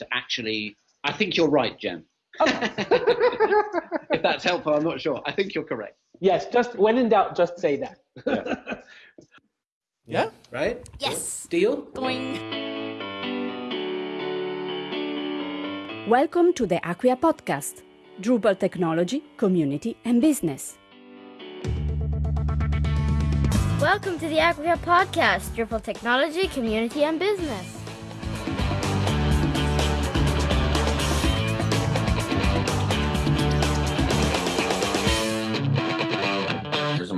to actually. I think you're right, Jen. Okay. Oh. if that's helpful, I'm not sure. I think you're correct. Yes, just when in doubt, just say that. Yeah. yeah. Right? Yes. Deal? Boing. Welcome to the Acquia podcast, Drupal technology, community, and business. Welcome to the Acquia podcast, Drupal technology, community, and business.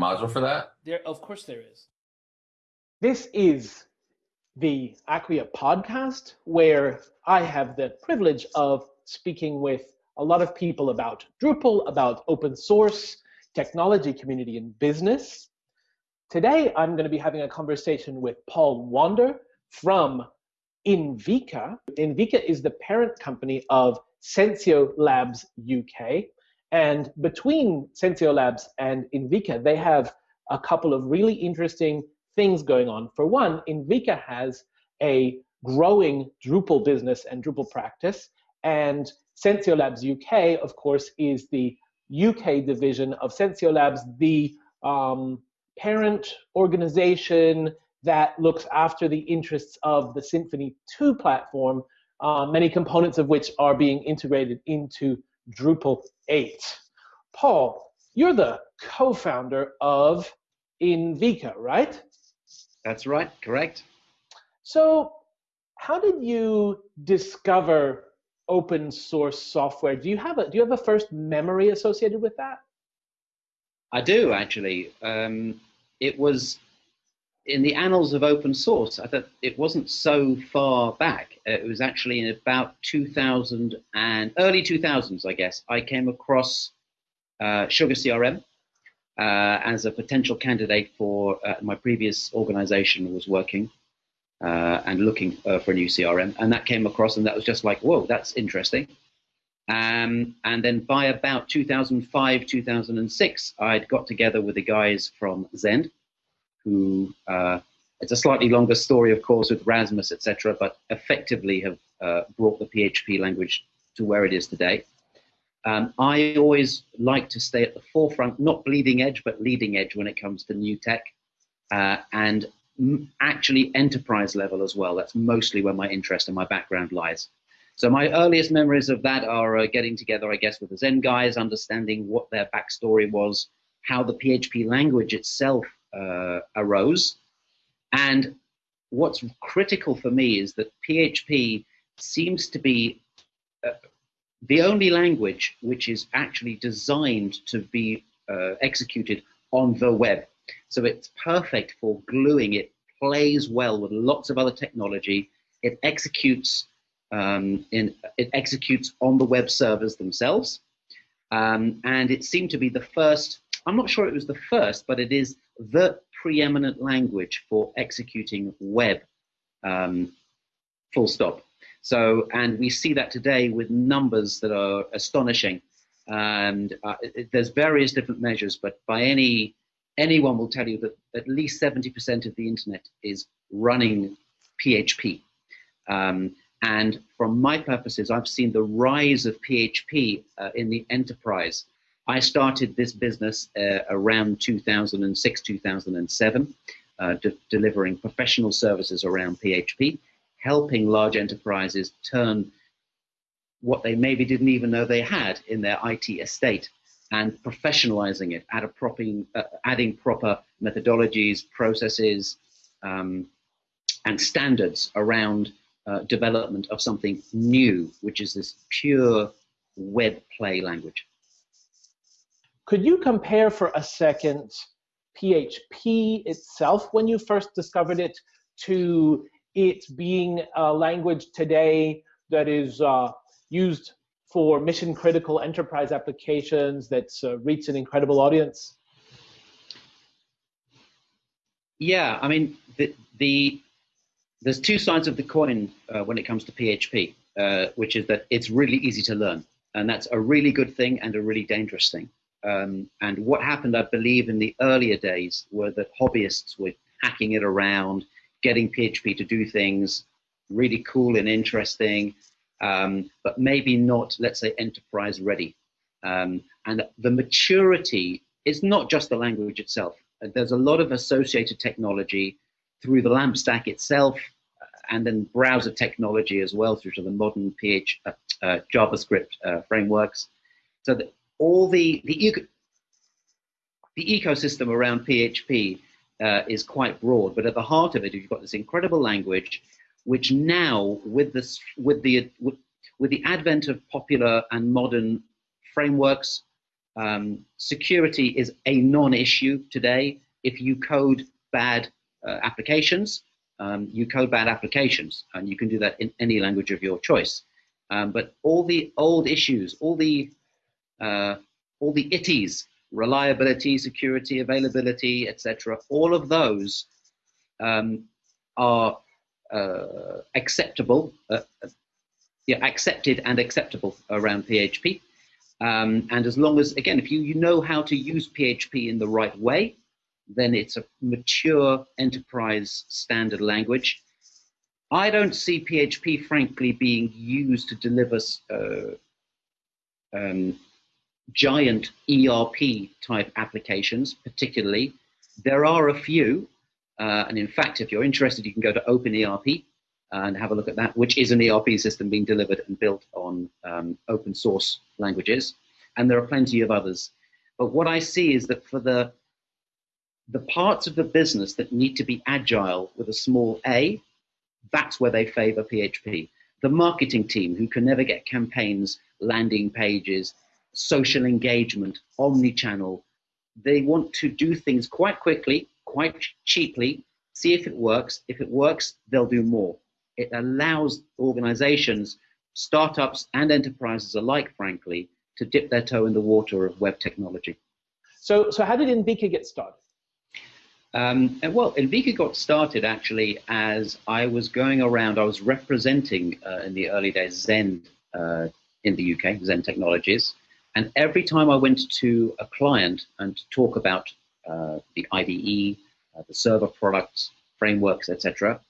Module for that? There, of course, there is. This is the Acquia podcast, where I have the privilege of speaking with a lot of people about Drupal, about open source, technology, community, and business. Today, I'm going to be having a conversation with Paul Wander from Inviqa. Inviqa is the parent company of Sensio Labs UK. And between Sensio Labs and Inviqa, they have a couple of really interesting things going on. For one, Inviqa has a growing Drupal business and Drupal practice, and Sensio Labs UK, of course, is the UK division of Sensio Labs, the um, parent organization that looks after the interests of the Symfony 2 platform, uh, many components of which are being integrated into Drupal 8. Paul, you're the co-founder of Inviqa, right? That's right, correct. So, how did you discover open source software? Do you have a do you have a first memory associated with that? I do actually. Um, it was in the annals of open source. I thought it wasn't so far back. It was actually in about 2000 and early 2000s, I guess. I came across uh, Sugar CRM, uh, as a potential candidate for uh, my previous organization was working uh, and looking uh, for a new CRM. And that came across, and that was just like, whoa, that's interesting. Um, and then by about 2005, 2006, I'd got together with the guys from Zend, who uh, it's a slightly longer story, of course, with Rasmus, etc., but effectively have uh, brought the PHP language to where it is today. Um, I always like to stay at the forefront, not bleeding edge, but leading edge when it comes to new tech, uh, and actually enterprise level as well. That's mostly where my interest and my background lies. So my earliest memories of that are uh, getting together, I guess, with the Zend guys, understanding what their backstory was, how the PHP language itself uh, arose, and what's critical for me is that PHP seems to be uh, the only language which is actually designed to be uh, executed on the web. So it's perfect for gluing. It plays well with lots of other technology. It executes um, in it executes on the web servers themselves, um, and it seemed to be the first. I'm not sure it was the first, but it is the preeminent language for executing web. Um, full stop. So, and we see that today with numbers that are astonishing. And uh, it, there's various different measures, but by any anyone will tell you that at least 70% of the internet is running PHP. Um, and from my purposes, I've seen the rise of PHP uh, in the enterprise. I started this business uh, around 2006, 2007, uh, de delivering professional services around PHP helping large enterprises turn what they maybe didn't even know they had in their IT estate and professionalizing it, add proper, uh, adding proper methodologies, processes, um, and standards around uh, development of something new, which is this pure web play language. Could you compare for a second PHP itself when you first discovered it to it being a language today that is uh, used for mission critical enterprise applications that's uh, an incredible audience? Yeah, I mean, the, the there's two sides of the coin uh, when it comes to PHP, uh, which is that it's really easy to learn. And that's a really good thing and a really dangerous thing. Um, and what happened, I believe, in the earlier days were that hobbyists were hacking it around, getting PHP to do things really cool and interesting. um, but maybe not, let's say, enterprise ready. Um, and the maturity is not just the language itself. There's a lot of associated technology through the LAMP stack itself, uh, and then browser technology as well through to the modern PH, uh, uh, JavaScript uh, frameworks. So that all the the, eco the ecosystem around PHP uh, is quite broad, but at the heart of it, you've got this incredible language, which now with this with the with, with the advent of popular and modern frameworks, um, security is a non-issue today. If you code bad uh, applications, um, you code bad applications, and you can do that in any language of your choice. Um, but all the old issues, all the uh, all the itties, reliability, security, availability, etc., all of those um, are uh, acceptable, uh, yeah, accepted and acceptable around PHP. Um, and as long as, again, if you, you know how to use PHP in the right way, then it's a mature enterprise standard language. I don't see PHP, frankly, being used to deliver uh, um, giant ERP type applications, particularly. There are a few, uh, and in fact, if you're interested, you can go to OpenERP and have a look at that, which is an ERP system being delivered and built on um, open source languages. And there are plenty of others. But what I see is that for the the parts of the business that need to be agile with a small a, that's where they favor PHP. The marketing team who can never get campaigns, landing pages, social engagement, omni-channel, they want to do things quite quickly, quite cheaply, see if it works. If it works, they'll do more it allows organizations, startups, and enterprises alike, frankly, to dip their toe in the water of web technology. So, so how did Inviqa get started? Um, well, Inviqa got started actually as I was going around, I was representing uh, in the early days Zend uh, in the UK, Zend Technologies. And every time I went to a client and talk about uh, the IDE, uh, the server products, frameworks, etc.,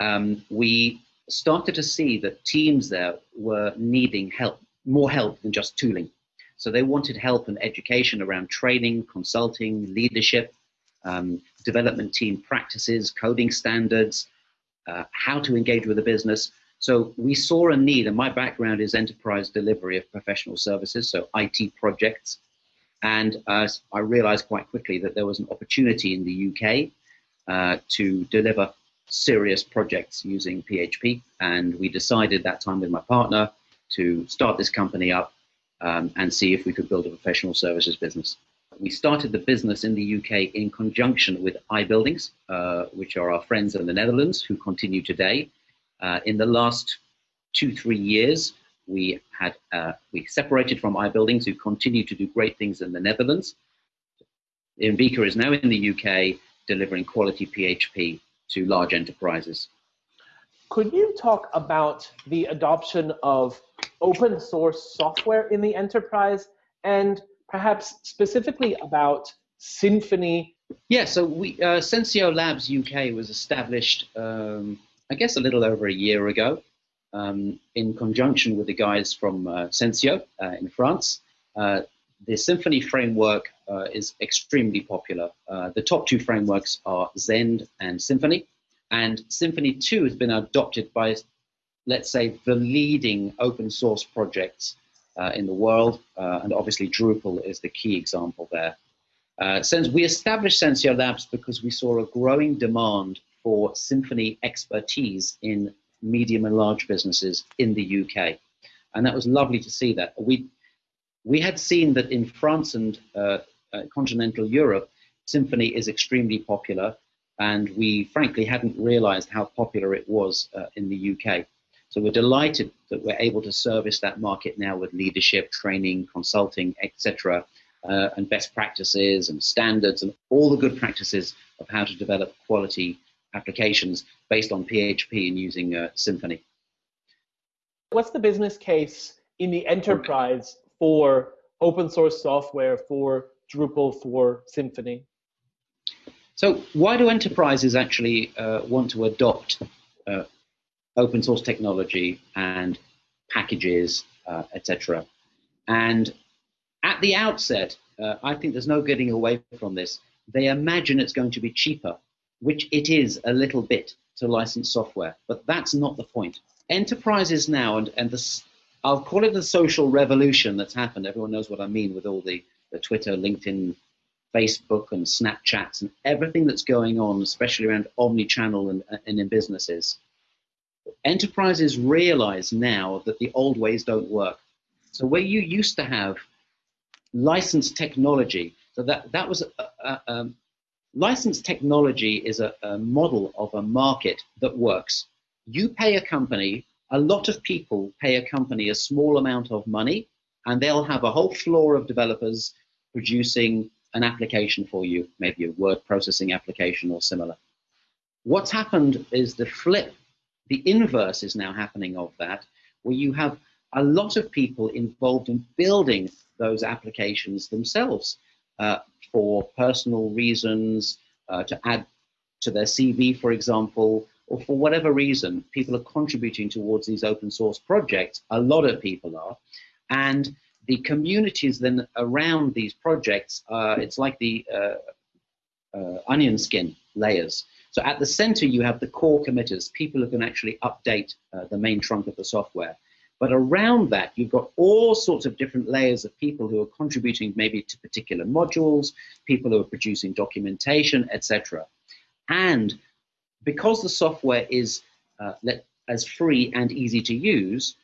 um, we started to see that teams there were needing help, more help than just tooling. So they wanted help and education around training, consulting, leadership, um, development team practices, coding standards, uh, how to engage with the business. So we saw a need, and my background is enterprise delivery of professional services, so IT projects. And uh, I realized quite quickly that there was an opportunity in the UK uh, to deliver serious projects using PHP. And we decided that time with my partner to start this company up um, and see if we could build a professional services business. We started the business in the UK in conjunction with iBuildings, uh, which are our friends in the Netherlands who continue today. Uh, in the last two, three years, we had uh, we separated from iBuildings, who continue to do great things in the Netherlands. Inviqa is now in the UK delivering quality PHP to large enterprises. Could you talk about the adoption of open source software in the enterprise and perhaps specifically about Symfony? Yeah, so we, uh, Sensio Labs UK was established, um, I guess, a little over a year ago um, in conjunction with the guys from uh, Sensio uh, in France. Uh, the Symfony framework uh, is extremely popular. Uh, the top two frameworks are Zend and Symfony. And Symfony 2 has been adopted by, let's say, the leading open source projects uh, in the world. And obviously, Drupal is the key example there. Since we established Sensio Labs because we saw a growing demand for Symfony expertise in medium and large businesses in the UK. And that was lovely to see that. We we had seen that in France and uh, uh, continental Europe, Symfony is extremely popular, and we frankly hadn't realized how popular it was uh, in the UK. So we're delighted that we're able to service that market now with leadership, training, consulting, etc., uh, and best practices and standards and all the good practices of how to develop quality applications based on PHP and using uh, Symfony. What's the business case in the enterprise for open source software for Drupal for Symfony? So why do enterprises actually uh, want to adopt uh, open source technology and packages, uh, etc. And at the outset, uh, I think there's no getting away from this. They imagine it's going to be cheaper, which it is a little bit to license software, but that's not the point. Enterprises now, and, and this, I'll call it the social revolution that's happened. Everyone knows what I mean with all the, the Twitter, LinkedIn, Facebook, and Snapchats, and everything that's going on, especially around omni-channel and, and in businesses. Enterprises realize now that the old ways don't work. So where you used to have licensed technology, so that, that was a, a, licensed technology is a, a model of a market that works. You pay a company, a lot of people pay a company a small amount of money, and they'll have a whole floor of developers producing an application for you, maybe a word processing application or similar. What's happened is the flip the inverse is now happening of that, where you have a lot of people involved in building those applications themselves for personal reasons, uh, to add to their CV, for example, or for whatever reason, people are contributing towards these open source projects. A lot of people are. And the communities then around these projects, uh, it's like the uh, uh, onion skin layers. So at the center, you have the core committers, people who can actually update uh, the main trunk of the software. But around that, you've got all sorts of different layers of people who are contributing maybe to particular modules, people who are producing documentation, etc. And because the software is uh, as free and easy to use,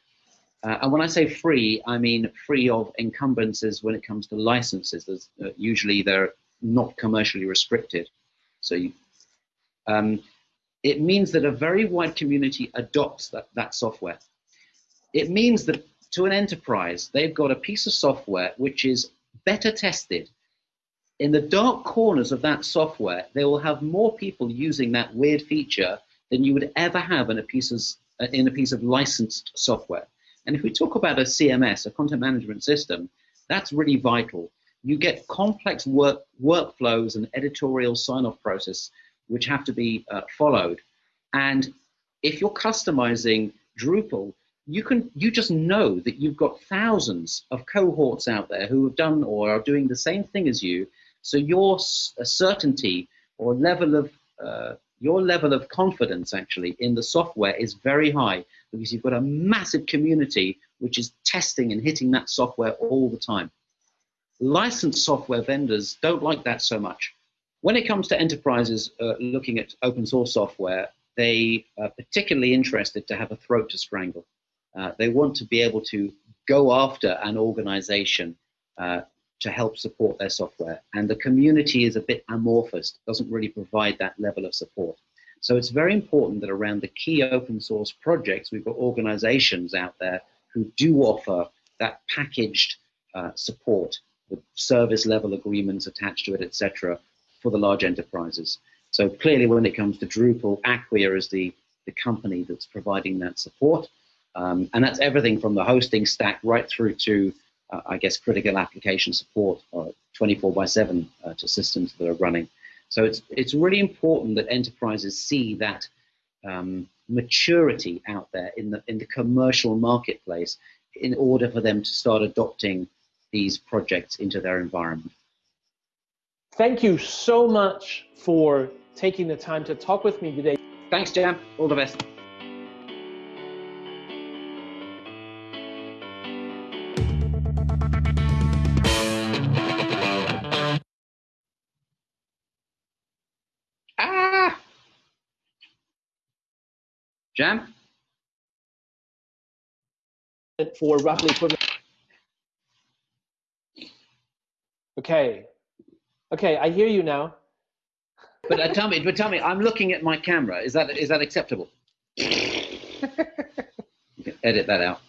uh, and when I say free, I mean free of encumbrances when it comes to licenses. Uh, usually they're not commercially restricted. So you, um, it means that a very wide community adopts that, that software. It means that to an enterprise, they've got a piece of software which is better tested. In the dark corners of that software, they will have more people using that weird feature than you would ever have in a piece of, in a piece of licensed software. And if we talk about a CMS, a content management system, that's really vital. You get complex work, workflows and editorial sign-off process which have to be uh, followed. And if you're customizing Drupal, you can you just know that you've got thousands of cohorts out there who have done or are doing the same thing as you. So your certainty or level of uh, your level of confidence actually in the software is very high because you've got a massive community which is testing and hitting that software all the time. Licensed software vendors don't like that so much. When it comes to enterprises uh, looking at open source software, they are particularly interested to have a throat to strangle. Uh, they want to be able to go after an organization uh, to help support their software. And the community is a bit amorphous, doesn't really provide that level of support. So it's very important that around the key open source projects, we've got organizations out there who do offer that packaged uh, support with service level agreements attached to it, etc., for the large enterprises. So clearly, when it comes to Drupal, Acquia is the, the company that's providing that support. Um, and that's everything from the hosting stack right through to, uh, I guess, critical application support uh, 24 by 7 uh, to systems that are running. So it's, it's really important that enterprises see that um, maturity out there in the, in the commercial marketplace in order for them to start adopting these projects into their environment. Thank you so much for taking the time to talk with me today. Thanks, Jam. All the best. Ah! Jam? For roughly equivalent. Okay, Okay, I hear you now. But uh, tell me, but tell me, I'm looking at my camera. Is that is that acceptable? edit that out.